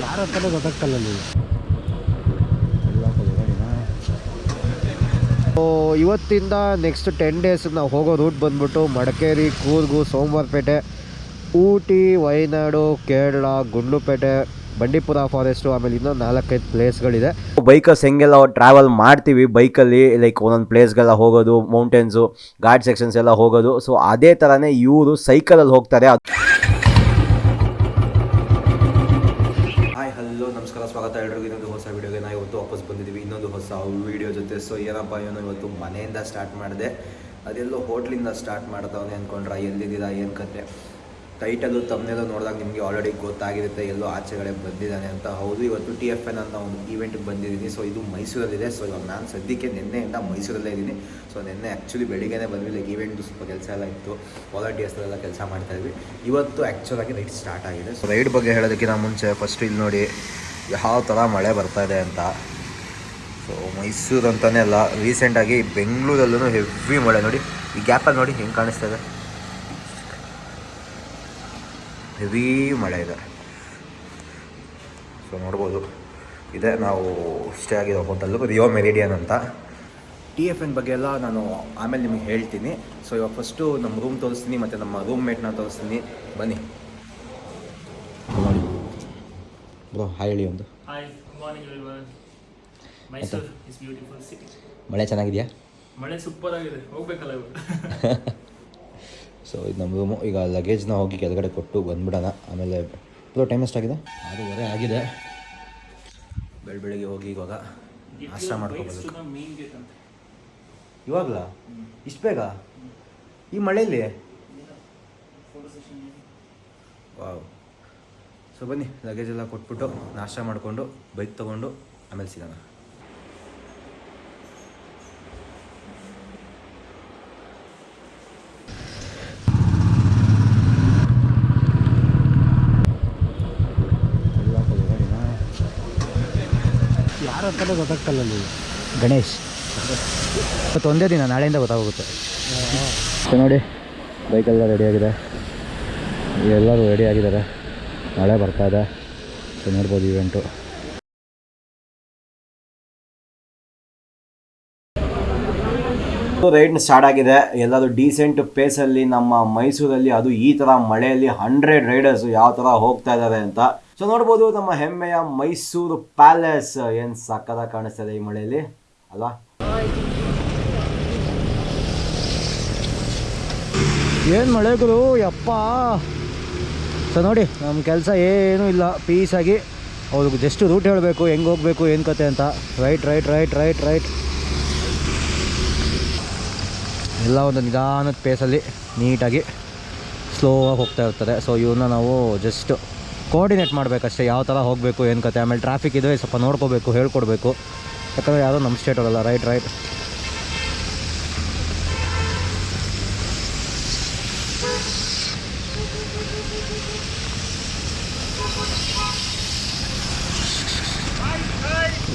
ಯಾರ ಹತ್ರ ಗೊತ್ತಾಗ್ತಲ್ಲ ಇವತ್ತಿಂದ ನೆಕ್ಸ್ಟ್ ಟೆನ್ ಡೇಸ್ ನಾವು ಹೋಗೋ ರೂಟ್ ಬಂದ್ಬಿಟ್ಟು ಮಡಿಕೇರಿ ಕೂರ್ಗು ಸೋಮವಾರಪೇಟೆ ಊಟಿ ವಯನಾಡು ಕೇರಳ ಗುಂಡ್ಲುಪೇಟೆ ಬಂಡೀಪುರ ಫಾರೆಸ್ಟು ಆಮೇಲೆ ಇನ್ನೊಂದು ನಾಲ್ಕೈದು ಪ್ಲೇಸ್ಗಳಿದೆ ಬೈಕರ್ಸ್ ಹೆಂಗೆಲ್ಲ ಟ್ರಾವೆಲ್ ಮಾಡ್ತೀವಿ ಬೈಕಲ್ಲಿ ಲೈಕ್ ಒಂದೊಂದು ಪ್ಲೇಸ್ಗೆಲ್ಲ ಹೋಗೋದು ಮೌಂಟೇನ್ಸು ಘಾಟ್ ಸೆಕ್ಷನ್ಸ್ ಎಲ್ಲ ಹೋಗೋದು. ಸೊ ಅದೇ ಥರನೇ ಇವರು ಸೈಕಲಲ್ಲಿ ಹೋಗ್ತಾರೆ ಹಾಯ್ ಹಲೋ ನಮಸ್ಕಾರ ಸ್ವಾಗತ ಎಲ್ರಿಗೂ. ಇನ್ನೊಂದು ಹೊಸ ವೀಡಿಯೋಗೆ ನಾವು ಇವತ್ತು ವಾಪಸ್ ಬಂದಿದ್ದೀವಿ ಇನ್ನೊಂದು ಹೊಸ ವೀಡಿಯೋ ಜೊತೆ. ಸೊ ಏನಪ್ಪ ಏನೋ ಇವತ್ತು ಮನೆಯಿಂದ ಸ್ಟಾರ್ಟ್ ಮಾಡಿದೆ. ಅದೆಲ್ಲೋ ಹೋಟ್ಲಿಂದ ಸ್ಟಾರ್ಟ್ ಮಾಡ್ತಾವೆ ಅಂದ್ಕೊಂಡ್ರೆ ಎಲ್ಲಿದ್ದೀರಾ, ಏನು ಕತೆ? ಟೈಟಲು ತಮ್ಮನೆಲ್ಲ ನೋಡಿದಾಗ ನಿಮಗೆ ಆಲ್ರೆಡಿ ಗೊತ್ತಾಗಿರುತ್ತೆ, ಎಲ್ಲೋ ಆಚೆಗಳೇ ಬಂದಿದ್ದಾನೆ ಅಂತ. ಹೌದು, ಇವತ್ತು ಟಿ ಎಫ್ ಎನ್ ಅಂತ ಒಂದು ಈವೆಂಟ್ಗೆ ಬಂದಿದ್ದೀನಿ. ಸೊ ಇದು ಮೈಸೂರಲ್ಲಿದೆ. ಸೊ ಇವಾಗ ನಾನು ಸದ್ಯಕ್ಕೆ ನಿನ್ನೆಯಿಂದ ಮೈಸೂರಲ್ಲೇ ಇದ್ದೀನಿ. ಸೊ ನಿನ್ನೆ ಆ್ಯಕ್ಚುಲಿ ಬೆಳಿಗ್ಗೆನೇ ಬಂದ್ವಿ. ಲೈಕ್ ಈವೆಂಟ್ದು ಸ್ವಲ್ಪ ಕೆಲಸ ಎಲ್ಲ ಇತ್ತು. ವಾಲಂಟಿಯರ್ಸ್ನೆಲ್ಲ ಕೆಲಸ ಮಾಡ್ತಾ ಇದ್ವಿ. ಇವತ್ತು ಆ್ಯಕ್ಚುಲಾಗಿ ರೈಡ್ ಸ್ಟಾರ್ಟ್ ಆಗಿದೆ. ಸೊ ರೈಡ್ ಬಗ್ಗೆ ಹೇಳೋದಕ್ಕಿಂತ ಮುಂಚೆ ಫಸ್ಟ್ ಇಲ್ಲಿ ನೋಡಿ. ಯಾವ ಥರ ಮಳೆ ಬರ್ತಾ ಇದೆ ಅಂತ. ಸೊ ಮೈಸೂರು ಅಂತಲೇ ಅಲ್ಲ ರೀಸೆಂಟಾಗಿ ಬೆಂಗಳೂರಲ್ಲೂ ಹೆವಿ ಮಳೆ. ನೋಡಿ, ಈ ಗ್ಯಾಪಲ್ಲಿ ನೋಡಿ ಹೆಂಗೆ ಕಾಣಿಸ್ತಾ ಇದೆ. ಹೆವಿ ಮಳೆ ಇದೆ. ಸೊ ನೋಡ್ಬೋದು. ಇದೆ, ನಾವು ಸ್ಟೇ ಆಗಿರೋ ಹೋಟೆಲ್ಲು ರಿಯೋ ಮೆರಿಡಿಯನ್ ಅಂತ. ಟಿ ಎಫ್ ಎನ್ ಬಗ್ಗೆ ಎಲ್ಲ ನಾನು ಆಮೇಲೆ ನಿಮಗೆ ಹೇಳ್ತೀನಿ. ಸೊ ಇವಾಗ ಫಸ್ಟು ನಮ್ಮ ರೂಮ್ ತೋರಿಸ್ತೀನಿ, ಮತ್ತು ನಮ್ಮ ರೂಮ್ ಮೇಟ್ನ ತೋರಿಸ್ತೀನಿ. ಬನ್ನಿ. ಬ್ರೋ ಹಾಯ್ ಹೇಳಿ ಒಂದು ಮಳೆ ಚೆನ್ನಾಗಿದೆಯಾ? ಮಳೆ ಸೂಪರ್ ಆಗಿದೆ. ಹೋಗ್ಬೇಕಲ್ಲ ಸೊ ಇದು ನಮ್ಮ ರೂಮು ಈಗ ಲಗೇಜ್ನ ಹೋಗಿ ಕೆಳಗಡೆ ಕೊಟ್ಟು ಬಂದ್ಬಿಡೋಣ. ಆಮೇಲೆ ಬ್ರೋ ಟೈಮ್ ಎಷ್ಟಾಗಿದೆ? ಆರೂವರೆ ಆಗಿದೆ. ಬೆಳ ಬೆಳಿಗ್ಗೆ ಹೋಗಿ ಇವಾಗ ನಾಷ್ಟ ಮಾಡ್ಕೋಬೋದು. ಮೇನ್ ಗೇಟ್ ಅಂತ. ಇವಾಗಲ? ಇಷ್ಟು ಬೇಗ? ಈ ಮಳೆಯಲ್ಲಿ ಫೋಟೋ ಸೆಷನ್ ವಾವ್ ಸೊ ಬನ್ನಿ ಲಗೇಜ್ ಎಲ್ಲ ಕೊಟ್ಬಿಟ್ಟು ನಾಷ್ಟ ಮಾಡಿಕೊಂಡು ಬೈಕ್ ತೊಗೊಂಡು ಆಮೇಲೆ ಸಿಗೋಣ. ಯಾರ ಗೊತ್ತಾಗ್ತಲ್ಲ ಗಣೇಶ್. ಇವತ್ತು ಒಂದೇ ದಿನ ನಾಳೆಯಿಂದ ಗೊತ್ತಾಗುತ್ತೆ ಸೊ ನೋಡಿ ಬೈಕೆಲ್ಲ ರೆಡಿಯಾಗಿದೆ ಎಲ್ಲರೂ ರೆಡಿ ಆಗಿದ್ದಾರೆ. ನಾಳೆ ಬರ್ತಾ ಇದೆ. ಸೊ ನೋಡ್ಬೋದು ಇವೆಂಟು ರೈಡ್ ಸ್ಟಾರ್ಟ್ ಆಗಿದೆ. ಎಲ್ಲರೂ ಡೀಸೆಂಟ್ ಪೇಸಲ್ಲಿ ನಮ್ಮ ಮೈಸೂರಲ್ಲಿ ಅದು ಈ ಥರ ಮಳೆಯಲ್ಲಿ ಹಂಡ್ರೆಡ್ ರೈಡರ್ಸ್ ಯಾವ ಥರ ಹೋಗ್ತಾ ಇದ್ದಾರೆ ಅಂತ. ಸೊ ನೋಡ್ಬೋದು ನಮ್ಮ ಹೆಮ್ಮೆಯ ಮೈಸೂರು ಪ್ಯಾಲೇಸ್ ಏನು ಸಕ್ಕದ ಕಾಣಿಸ್ತಾ ಇದೆ ಈ ಮಳೆಯಲ್ಲಿ. ಅಲ್ವಾ? ಏನು ಮಳೆ ಗುರು? ಯಪ್ಪ! ಸೊ ನೋಡಿ ನಮ್ಮ ಕೆಲಸ ಏನೂ ಇಲ್ಲ. ಪೀಸಾಗಿ ಅವ್ರಿಗೆ ಜಸ್ಟ್ ರೂಟ್ ಹೇಳಬೇಕು, ಹೆಂಗೆ ಹೋಗಬೇಕು, ಏನು ಕತೆ ಅಂತ. Right right right right right ಎಲ್ಲ ಒಂದು ನಿಧಾನದ ಪೇಸಲ್ಲಿ ನೀಟಾಗಿ ಸ್ಲೋ ಆಗಿ ಹೋಗ್ತಾ ಇರ್ತಾರೆ ಸೊ ಇವನ್ನ ನಾವು ಜಸ್ಟ್ ಕೋಆರ್ಡಿನೇಟ್ ಮಾಡಬೇಕಷ್ಟೇ. ಯಾವ ಥರ ಹೋಗಬೇಕು, ಏನು ಕತೆ, ಆಮೇಲೆ ಟ್ರಾಫಿಕ್ ಇದೆ ಸ್ವಲ್ಪ ನೋಡ್ಕೋಬೇಕು, ಹೇಳ್ಕೊಡ್ಬೇಕು. ಯಾಕಂದರೆ ಯಾರೋ ನಮ್ಮ ಸ್ಟೇಟ್ ಅವರಲ್ಲ. Right right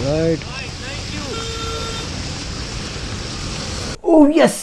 right oh yes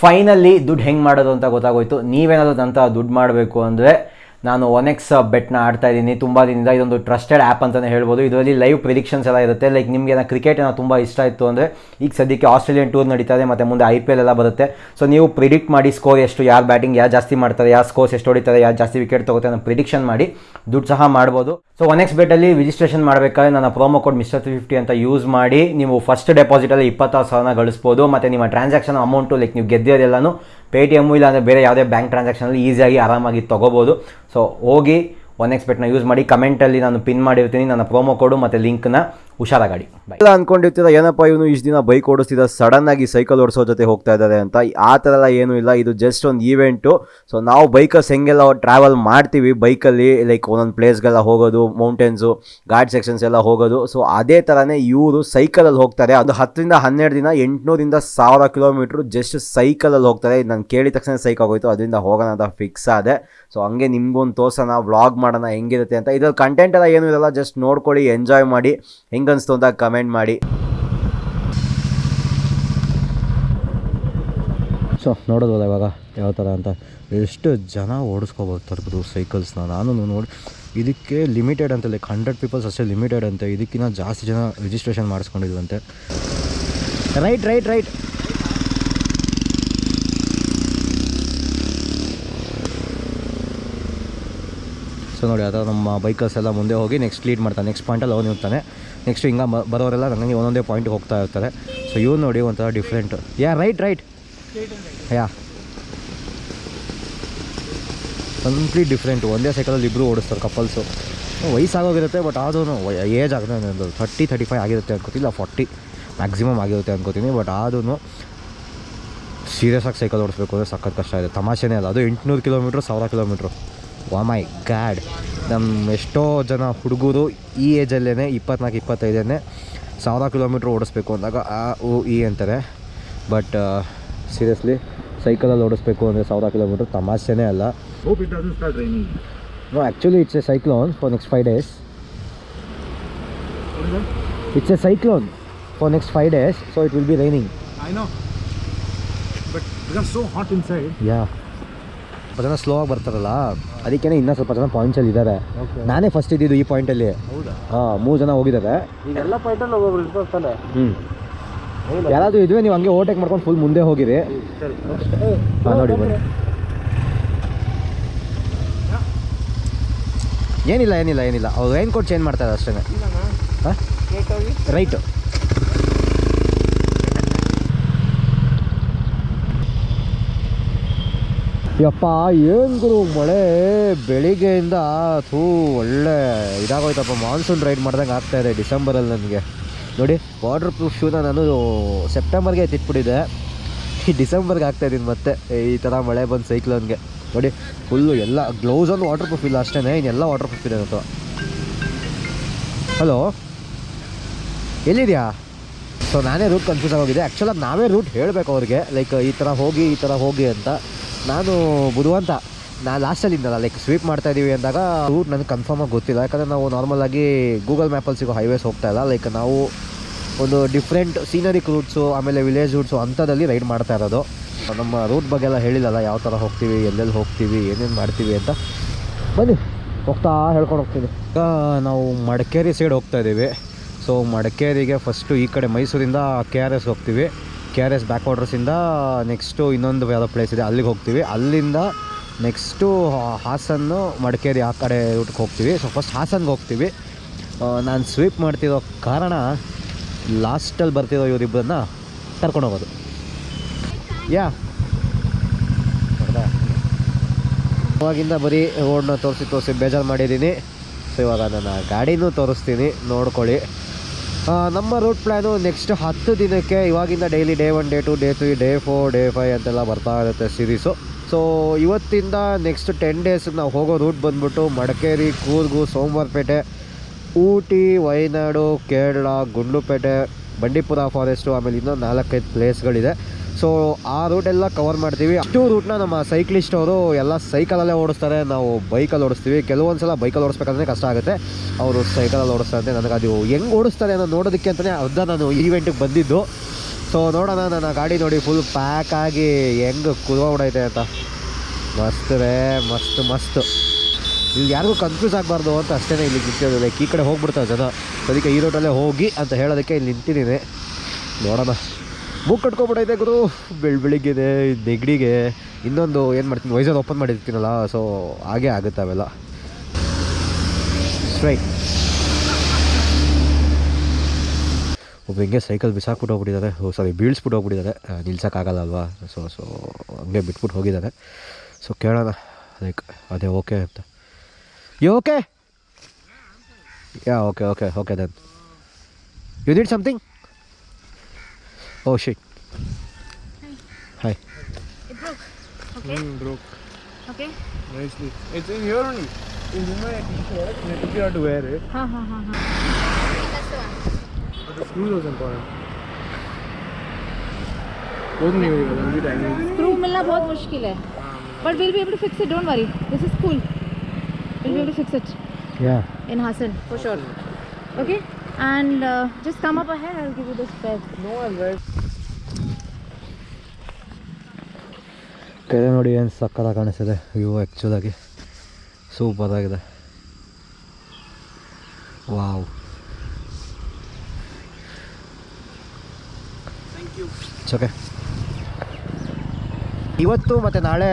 finally ದುಡ್ಡು ಹೆಂಗೆ ಮಾಡೋದು ಅಂತ ಗೊತ್ತಾಗೋಯ್ತು. ನೀವೇನಾದರೂ ಅಂತ ದುಡ್ಡು ಮಾಡಬೇಕು ಅಂದರೆ ನಾನು ಒನೆಕ್ಸ್ ಬೆಟ್ನ ಆಡ್ತಾ ಇದ್ದೀನಿ. ತುಂಬ ದಿನದಿಂದ ಇದೊಂದು ಟ್ರಸ್ಟೆಡ್ ಆ್ಯಪ್ ಅಂತಲೇ ಹೇಳ್ಬೋದು. ಇದರಲ್ಲಿ ಲೈವ್ ಪ್ರಿಡಿಕ್ಷನ್ಸ್ ಎಲ್ಲ ಇರುತ್ತೆ. ಲೈಕ್ ನಿಮಗೆ ನಾನು ಕ್ರಿಕೆಟ್ ತುಂಬ ಇಷ್ಟ ಇತ್ತು ಅಂದರೆ, ಈಗ ಸದ್ಯಕ್ಕೆ ಆಸ್ಟ್ರೇಲಿಯನ್ ಟೂರ್ ನಡೀತಾ ಇದೆ, ಮತ್ತು ಮುಂದೆ ಐ ಪಿ ಎಲ್ ಎಲ್ಲ ಬರುತ್ತೆ. ಸೊ ನೀವು ಪ್ರಿಡಿಕ್ಟ್ ಮಾಡಿ ಸ್ಕೋರ್ ಎಷ್ಟು, ಯಾರು ಬ್ಯಾಟಿಂಗ್ ಯಾರು ಜಾಸ್ತಿ ಮಾಡ್ತಾರೆ, ಯಾರು ಸ್ಕೋರ್ಸ್ ಎಷ್ಟು ಹೊಡಿತಾರೆ, ಯಾರು ಜಾಸ್ತಿ ವಿಕೆಟ್ ತಗೋತಾರೆ ಅನ್ನೋ ಪ್ರಿಡಿಕ್ಷನ್ ಮಾಡಿ ದುಡ್ಡು ಸಹ ಮಾಡ್ಬೋದು. ಸೊ ಒನೆಕ್ಸ್ ಬೆಟ್ಟಲ್ಲಿ ರಿಜಿಸ್ಟ್ರೇಷನ್ ಮಾಡಬೇಕಾದ್ರೆ ನನ್ನ promo code mister three fifty ಅಂತ ಯೂಸ್ ಮಾಡಿ, ನೀವು ಫಸ್ಟ್ ಡೆಪಾಸಿಟಲ್ಲಿ ಇಪ್ಪತ್ತಾರು ಸಾವಿರನ ಗಳಿಸ್ಬೋದು. ಮತ್ತು ನಿಮ್ಮ ಟ್ರಾನ್ಸಾಕ್ಷನ್ ಅಮೌಂಟು ಲೈಕ್ ನೀವು ಗೆದ್ದಿರೋದೆಲ್ಲನೂ ಪೇ ಟಿ ಎಮ್ಮು ಇಲ್ಲಾಂದರೆ ಬೇರೆ ಯಾವುದೇ ಬ್ಯಾಂಕ್ ಟ್ರಾನ್ಸಾಕ್ಷನಲ್ಲಿ ಈಸಿಯಾಗಿ ಆರಾಮಾಗಿ ತೊಗೋಬೋದು. ಸೊ ಹೋಗಿ ಒನ್ ಎಕ್ಸ್ಪೆಕ್ಟ್ನ ಯೂಸ್ ಮಾಡಿ ಕಮೆಂಟಲ್ಲಿ ನಾನು ಪಿನ್ ಮಾಡಿರ್ತೀನಿ. ನನ್ನ ಪ್ರೋಮೋ ಕೋಡು ಮತ್ತು ಲಿಂಕ್ನ ಹುಷಾರಾಗಾಡಿ ಎಲ್ಲ ಅನ್ಕೊಂಡಿರ್ತೀರ, ಏನಪ್ಪ ಇವನು ಇಷ್ಟು ದಿನ ಬೈಕ್ ಓಡಿಸ್ತಿದ್ದ ಸಡನ್ ಆಗಿ ಸೈಕಲ್ ಓಡಿಸೋ ಜೊತೆ ಹೋಗ್ತಾ ಇದ್ದಾರೆ ಅಂತ. ಆ ಥರ ಎಲ್ಲ ಏನೂ ಇಲ್ಲ, ಇದು ಜಸ್ಟ್ ಒಂದು ಈವೆಂಟು ಸೊ ನಾವು ಬೈಕರ್ಸ್ ಹೆಂಗೆಲ್ಲ ಟ್ರಾವೆಲ್ ಮಾಡ್ತೀವಿ ಬೈಕಲ್ಲಿ ಲೈಕ್ ಒಂದೊಂದು ಪ್ಲೇಸ್ಗೆಲ್ಲ ಹೋಗೋದು ಮೌಂಟೇನ್ಸು ಘಾಟ್ ಸೆಕ್ಷನ್ಸ್ ಎಲ್ಲ ಹೋಗೋದು. ಸೊ ಅದೇ ಥರನೇ ಇವರು ಸೈಕಲಲ್ಲಿ ಹೋಗ್ತಾರೆ. ಅದು ಹತ್ತರಿಂದ ಹನ್ನೆರಡು ದಿನ, ಎಂಟುನೂರಿಂದ ಸಾವಿರ ಕಿಲೋಮೀಟ್ರು ಜಸ್ಟ್ ಸೈಕಲಲ್ಲಿ ಹೋಗ್ತಾರೆ. ನಾನು ಕೇಳಿದ ತಕ್ಷಣ ಸೈಕ್ ಆಗೋಯ್ತು, ಅದರಿಂದ ಹೋಗೋಣ ಅಂತ ಫಿಕ್ಸ್ ಆದೆ. ಸೊ ಹಂಗೆ ನಿಮ್ಗೊಂದು ತೋರ್ಸೋಣ ವ್ಲಾಗ್ ಮಾಡೋಣ, ಹೆಂಗಿರುತ್ತೆ ಅಂತ. ಇದ್ರಲ್ಲಿ ಕಂಟೆಂಟ್ ಎಲ್ಲ ಏನೂ ಇರಲ್ಲ ಜಸ್ಟ್ ನೋಡ್ಕೊಳ್ಳಿ ಎಂಜಾಯ್ ಮಾಡಿ. ಹೆಂಗನ್ಸ್ತು ಅಂತ ಕಮೆಂಟ್ ಮಾಡಿ. ಸೊ ನೋಡೋದಲ್ಲ ಇವಾಗ ಯಾವ ಥರ ಅಂತ. ಎಷ್ಟು ಜನ ಓಡಿಸ್ಕೋಬೋದು ಸೈಕಲ್ಸ್ನ ನಾನು ನೋಡಿ, ಇದಕ್ಕೆ ಲಿಮಿಟೆಡ್ ಅಂತ ಲೈಕ್ ಹಂಡ್ರೆಡ್ ಪೀಪಲ್ಸ್ ಅಷ್ಟೇ ಲಿಮಿಟೆಡ್ ಅಂತೆ. ಇದಕ್ಕಿಂತ ಜಾಸ್ತಿ ಜನ ರಿಜಿಸ್ಟ್ರೇಷನ್ ಮಾಡಿಸ್ಕೊಂಡಿದ್ವಂತೆ ರೈಟ್ ರೈಟ್ ರೈಟ್ ಸೊ ನೋಡಿ ಥರ ನಮ್ಮ ಬೈಕಲ್ಸ್ ಎಲ್ಲ ಮುಂದೆ ಹೋಗಿ ನೆಕ್ಸ್ಟ್ ಲೀಡ್ ಮಾಡ್ತಾನೆ ನೆಕ್ಸ್ಟ್ ಪಾಯಿಂಟಲ್ಲಿ ಅವನು ಇರ್ತಾನೆ. ನೆಕ್ಸ್ಟ್ ಹಿಂಗೆ ಬರೋರೆಲ್ಲ ನನಗೆ ಒಂದೊಂದೇ ಪಾಯಿಂಟ್ಗೆ ಹೋಗ್ತಾ ಇರ್ತಾರೆ. ಸೊ ಇವ್ ನೋಡಿ ಒಂಥರ different yeah right right yeah complete different ಒಂದೇ ಸೈಕಲಲ್ಲಿ ಇಬ್ಬರು ಓಡಿಸ್ತಾರೆ ಕಪಲ್ಸು ವಯಸ್ಸಾಗೋಗಿರುತ್ತೆ ಬಟ್ ಆದ್ರೂ ಏಜ್ ಆಗಿದೆ ಒಂದು ಥರ್ಟಿ ತರ್ಟಿ ಫೈವ್ ಆಗಿರುತ್ತೆ ಅನ್ಕೋತಿಲ್ಲ ಫಾರ್ಟಿ ಮ್ಯಾಕ್ಸಿಮಮ್ ಆಗಿರುತ್ತೆ ಅನ್ಕೋತೀನಿ ಬಟ್ ಆದ್ರೂ ಸೀರಿಯಸ್ ಆಗಿ ಸೈಕಲ್ ಓಡಿಸ್ಬೇಕು ಅಂದರೆ ಸಖತ್ ಕಷ್ಟ ಇದೆ. ತಮಾಷೆನೇ ಅಲ್ಲ, ಅದು ಎಂಟುನೂರು ಕಿಲೋಮೀಟ್ರ್ ಸಾವಿರ ಕಿಲೋಮೀಟ್ರು ವಾ ಮೈ ಗ್ಯಾಡ್ ನಮ್ಮ ಎಷ್ಟೋ ಜನ ಹುಡುಗರು ಈ ಏಜಲ್ಲೇ ಇಪ್ಪತ್ನಾಲ್ಕು ಇಪ್ಪತ್ತೈದನೇ ಸಾವಿರ ಕಿಲೋಮೀಟ್ರ್ ಓಡಿಸ್ಬೇಕು ಅಂದಾಗ ಆ ಓ ಇ ಅಂತಾರೆ ಬಟ್ ಸೀರಿಯಸ್ಲಿ ಸೈಕಲಲ್ಲಿ ಓಡಿಸ್ಬೇಕು ಅಂದರೆ ಸಾವಿರ ಕಿಲೋಮೀಟ್ರ್ ತಮಾಷೆನೇ ಅಲ್ಲ. No actually it's a cyclone for next five days? It's a cyclone for next five days so it will be raining. Yeah ಜನ ಸ್ಲೋ ಆಗಿ ಬರ್ತಾರಲ್ಲ ಅದಕ್ಕೇ ಇನ್ನೂ ಸ್ವಲ್ಪ ಜನ ಪಾಯಿಂಟ್ಸಲ್ಲಿ ಇದ್ದಾರೆ. Okay. ನಾನೇ ಫಸ್ಟ್ ಇದ್ದಿದ್ದು ಈ ಪಾಯಿಂಟಲ್ಲಿ ಹೌದಾ? ಹಾಂ ಮೂರು ಜನ ಹೋಗಿದ್ದಾರೆ ಯಾರಾದ್ರೂ ಪಾಯಿಂಟಲ್ಲಿ ಹ್ಞೂ ಯಾರಾದರೂ ಇದ್ವಿ ನೀವು ಹಂಗೆ ಓವರ್ಟೇಕ್ ಮಾಡ್ಕೊಂಡು ಫುಲ್ ಮುಂದೆ ಹೋಗಿರಿ. ಹಾಂ ನೋಡಿ ಬನ್ನಿ. ಏನಿಲ್ಲ ಏನಿಲ್ಲ ಏನಿಲ್ಲ. ಅವ್ರು ರೈನ್ ಕೋಟ್ ಚೇಂಜ್ ಮಾಡ್ತಾರೆ ಅಷ್ಟೇ ಹಾಂ? ರೈಟು ಯಪ್ಪ, ಏನು ಗುರು ಮಳೆ? ಬೆಳಿಗ್ಗೆಯಿಂದ ಥೂ ಒಳ್ಳೆ ಇದಾಗೋಯ್ತಪ್ಪ. ಮಾನ್ಸೂನ್ ರೈಡ್ ಮಾಡ್ದಂಗೆ ಆಗ್ತಾ ಇದೆ ಡಿಸೆಂಬರಲ್ಲಿ ನನಗೆ. ನೋಡಿ ವಾಟರ್ ಪ್ರೂಫ್ ಶೂನ ನಾನು ಸೆಪ್ಟೆಂಬರ್ಗೆ ಎತ್ತಿಟ್ಬಿಟ್ಟಿದ್ದೆ ಈ ಡಿಸೆಂಬರ್ಗೆ ಆಗ್ತಾ ಇದ್ದೀನಿ ಮತ್ತೆ. ಈ ಥರ ಮಳೆ ಬಂದು ಸೈಕ್ಲೋನ್ಗೆ ನೋಡಿ ಫುಲ್ಲು ಎಲ್ಲ ಗ್ಲೌಸ್ ಒಂದು ವಾಟರ್ ಪ್ರೂಫ್ ಇಲ್ಲ ಅಷ್ಟೇ ಇನ್ನೆಲ್ಲ ವಾಟರ್ ಪ್ರೂಫ್ ಇದೆ ಅಂತ ಹಲೋ ಎಲ್ಲಿದೆಯಾ? ಸೊ ನಾನೇ ರೂಟ್ ಕನ್ಫ್ಯೂಸ್ ಆಗೋಗಿದೆ. ಆ್ಯಕ್ಚುಲಾಗಿ ನಾವೇ ರೂಟ್ ಹೇಳಬೇಕು ಅವ್ರಿಗೆ. ಲೈಕ್ ಈ ಥರ ಹೋಗಿ, ಈ ಥರ ಹೋಗಿ ಅಂತ. ನಾನು ಬುಧವಂತ ನಾ ಲಾಸ್ಟಲ್ಲಿ ಇದ್ದಲ್ಲ ಲೈಕ್ ಸ್ವೀಪ್ ಮಾಡ್ತಾ ಇದ್ದೀವಿ ಅಂದಾಗ ರೂಟ್ ನನಗೆ ಕನ್ಫರ್ಮಾಗಿ ಗೊತ್ತಿಲ್ಲ. ಯಾಕಂದರೆ ನಾವು ನಾರ್ಮಲಾಗಿ ಗೂಗಲ್ ಮ್ಯಾಪಲ್ಲಿ ಸಿಗೋ ಹೈವೇಸ್ ಹೋಗ್ತಾ ಇಲ್ಲ. ಲೈಕ್ ನಾವು ಒಂದು ಡಿಫ್ರೆಂಟ್ ಸೀನರಿಕ್ ರೂಟ್ಸು ಆಮೇಲೆ ವಿಲೇಜ್ ರೂಟ್ಸು ಅಂಥದ್ದಲ್ಲಿ ರೈಡ್ ಮಾಡ್ತಾ ಇರೋದು. ನಮ್ಮ ರೂಟ್ ಬಗ್ಗೆ ಎಲ್ಲ ಹೇಳಿಲ್ಲಲ್ಲ, ಯಾವ ಥರ ಹೋಗ್ತೀವಿ, ಎಲ್ಲೆಲ್ಲಿ ಹೋಗ್ತೀವಿ, ಏನೇನು ಮಾಡ್ತೀವಿ ಅಂತ. ಬನ್ನಿ, ಹೋಗ್ತಾ ಹೇಳ್ಕೊಂಡು ಹೋಗ್ತೀನಿ. ಈಗ ನಾವು ಮಡಿಕೇರಿ ಸೈಡ್ ಹೋಗ್ತಾ ಇದ್ದೀವಿ ಸೊ ಮಡಿಕೇರಿಗೆ ಫಸ್ಟು ಈ ಕಡೆ ಮೈಸೂರಿಂದ ಕೆ ಆರ್ ಎಸ್ ಹೋಗ್ತೀವಿ. ಕೆ ಆರ್ ಎಸ್ ಬ್ಯಾಕ್ ವಾಟರ್ಸಿಂದ ನೆಕ್ಸ್ಟು ಇನ್ನೊಂದು ಯಾವುದೋ ಪ್ಲೇಸ್ ಇದೆ, ಅಲ್ಲಿಗೆ ಹೋಗ್ತೀವಿ. ಅಲ್ಲಿಂದ ನೆಕ್ಸ್ಟು ಹಾಸನ್ನು ಮಡಿಕೇರಿ ಆ ಕಡೆ ರೂಟ್ಗೆ ಹೋಗ್ತೀವಿ. ಸೊ ಫಸ್ಟ್ ಹಾಸನ್ಗೆ ಹೋಗ್ತೀವಿ. ನಾನು ಸ್ವೀಪ್ ಮಾಡ್ತಿರೋ ಕಾರಣ ಲಾಸ್ಟಲ್ಲಿ ಬರ್ತಿರೋ ಇವರಿಬ್ಬರನ್ನ ಕರ್ಕೊಂಡು ಹೋಗೋದು. ಯಾ ಅವಾಗಿಂದ ಬರೀ ರೋಡ್ನ ತೋರಿಸಿ ತೋರಿಸಿ ಬೇಜಾರು ಮಾಡಿದ್ದೀನಿ. ಸೊ ಇವಾಗ ನಾನು ಗಾಡಿನೂ ತೋರಿಸ್ತೀನಿ. ನೋಡ್ಕೊಳ್ಳಿ. ನಮ್ಮ ರೂಟ್ ಪ್ಲ್ಯಾನು ನೆಕ್ಸ್ಟ್ ಹತ್ತು ದಿನಕ್ಕೆ ಇವಾಗಿಂದ daily day one day two day three day four day five ಅಂತೆಲ್ಲ ಬರ್ತಾ ಇರುತ್ತೆ ಸೀರೀಸು ಸೊ ಇವತ್ತಿಂದ ನೆಕ್ಸ್ಟ್ ಟೆನ್ ಡೇಸ್ ನಾವು ಹೋಗೋ ರೂಟ್ ಬಂದ್ಬಿಟ್ಟು ಮಡಿಕೇರಿ, ಕೂರ್ಗು, ಸೋಮವಾರಪೇಟೆ, ಊಟಿ, ವಯನಾಡು, ಕೇರಳ, ಗುಂಡ್ಲುಪೇಟೆ, ಬಂಡೀಪುರ ಫಾರೆಸ್ಟು ಆಮೇಲೆ ಇನ್ನೊಂದು ನಾಲ್ಕೈದು ಪ್ಲೇಸ್ಗಳಿದೆ ಸೊ ಆ ರೂಟೆಲ್ಲ ಕವರ್ ಮಾಡ್ತೀವಿ. ಅಷ್ಟು ರೂಟ್ನ ನಮ್ಮ ಸೈಕ್ಲಿಸ್ಟ್ ಅವರು ಎಲ್ಲ ಸೈಕಲಲ್ಲೇ ಓಡಿಸ್ತಾರೆ. ನಾವು ಬೈಕಲ್ಲಿ ಓಡಿಸ್ತೀವಿ. ಕೆಲವೊಂದು ಸಲ ಬೈಕಲ್ಲಿ ಓಡಿಸ್ಬೇಕಂದ್ರೆ ಕಷ್ಟ ಆಗುತ್ತೆ. ಅವರು ಸೈಕಲಲ್ಲಿ ಓಡಿಸ್ತಾರೆ ನನಗೆ ಅದು ಹೆಂಗೆ ಓಡಿಸ್ತಾರೆ ಅನ್ನೋ ನೋಡೋದಕ್ಕೆ ಅಂತಲೇ ಅರ್ಧ ನಾನು ಈವೆಂಟಿಗೆ ಬಂದಿದ್ದು. ಸೊ ನೋಡೋಣ. ನನ್ನ ಗಾಡಿ ನೋಡಿ ಫುಲ್ ಪ್ಯಾಕ್ ಆಗಿ ಹೆಂಗೆ ಕುದೋಗ್ಬಿಡೈತೆ ಅಂತ. ಮಸ್ತ್ ರೇ, ಮಸ್ತ್ ಮಸ್ತ್. ಇಲ್ಲಿ ಯಾರಿಗೂ ಕನ್ಫ್ಯೂಸ್ ಆಗಬಾರ್ದು ಅಂತ ಅಷ್ಟೇ ಇಲ್ಲಿ ನಿಂತಿರೋದು. ಲೈಕ್ ಈ ಕಡೆ ಹೋಗ್ಬಿಡ್ತಾರೆ ಜನ. ಅದಕ್ಕೆ ಈ ರೋಟಲ್ಲೇ ಹೋಗಿ ಅಂತ ಹೇಳೋದಕ್ಕೆ ಇಲ್ಲಿ ನಿಂತಿದ್ದೀನಿ. ನೋಡೋಣ. ಬುಕ್ ಕಟ್ಕೊಬಿಟ್ಟೈತೆ ಗುರು. ಬೆಳ್ ಬೆಳಿಗ್ಗೆದೆ ನೆಗಡಿಗೆ ಇನ್ನೊಂದು ಏನು ಮಾಡ್ತೀನಿ ವೈಸರ್ ಓಪನ್ ಮಾಡಿರ್ತೀನಲ್ಲ ಸೊ ಹಾಗೆ ಆಗುತ್ತೆ ಅವೆಲ್ಲ. ಸ್ಟ್ರೈಟ್ ಒಬ್ಬ ಹಿಂಗೆ ಸೈಕಲ್ ಬಿಸಾಕ್ಬಿಟ್ಟು ಹೋಗ್ಬಿಟ್ಟಿದ್ದಾರೆ ಓ ಸಾರಿ ಬೀಳ್ಸ್ಬಿಟ್ಟು ಹೋಗ್ಬಿಟ್ಟಿದ್ದಾರೆ ನಿಲ್ಸಕ್ಕಾಗಲ್ಲ ಅಲ್ವಾ ಸೊ ಸೊ ಹಂಗೆ ಬಿಟ್ಬಿಟ್ಟು ಹೋಗಿದ್ದಾರೆ ಸೊ ಕೇಳೋಣ. ಲೈಕ್ ಅದೇ ಓಕೆ ಅಂತ. You okay yeah okay okay okay then you need something Oh shit. Hi. Hi. It broke. Okay. Mm, broke. Okay. Nicely. It's in here only. In my t-shirt, I took it out to wear it. Ha ha ha ha. But the screws was important. बहुत नहीं होगा लंबी time screw मिलना बहुत मुश्किल है but we will be able to fix it don't worry this is cool we will be able to fix it yeah in Hassan for sure okay And uh, just come up ahead. I'll give you the spec No worries? ಕೆರೆ ನೋಡಿ ಏನು ಸಕ್ಕತ್ತಾಗಿ ಕಾಣಿಸ್ತಿದೆ. View ಆ್ಯಕ್ಚುಲಾಗಿ ಸೂಪರಾಗಿದೆ wow okay ಇವತ್ತು ಮತ್ತು ನಾಳೆ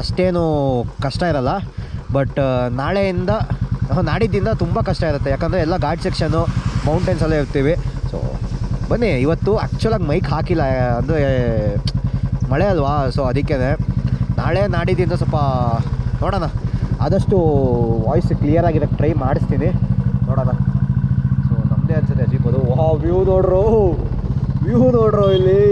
ಅಷ್ಟೇನು ಕಷ್ಟ ಇರಲ್ಲ. ಬಟ್ ನಾಳೆಯಿಂದ ಆಹ್, ನಾಡಿದ್ದಿಂದ ತುಂಬ ಕಷ್ಟ ಇರುತ್ತೆ. ಯಾಕಂದರೆ ಎಲ್ಲ ಗಾಡ್ ಸೆಕ್ಷನು ಮೌಂಟೇನ್ಸ್ ಎಲ್ಲ ಇರ್ತೀವಿ. ಸೊ ಬನ್ನಿ, ಇವತ್ತು ಆ್ಯಕ್ಚುಲಾಗಿ ಮೈಕ್ ಹಾಕಿಲ್ಲ, ಅಂದರೆ ಮಳೆ ಅಲ್ವಾ? ಸೊ ಅದಕ್ಕೇ ನಾಳೆ ನಾಡಿದ್ದಿಂದ ಸ್ವಲ್ಪ ನೋಡೋಣ. ಆದಷ್ಟು ವಾಯ್ಸ್ ಕ್ಲಿಯರ್ ಆಗಿರೋಕ್ಕೆ ಟ್ರೈ ಮಾಡಿಸ್ತೀನಿ. ನೋಡೋಣ. ಸೊ ನಮ್ಮದೇ ಅನ್ಸುತ್ತೆ ಓಹ್ ವ್ಯೂ ನೋಡ್ರು. ವ್ಯೂ ನೋಡ್ರು ಇಲ್ಲಿ.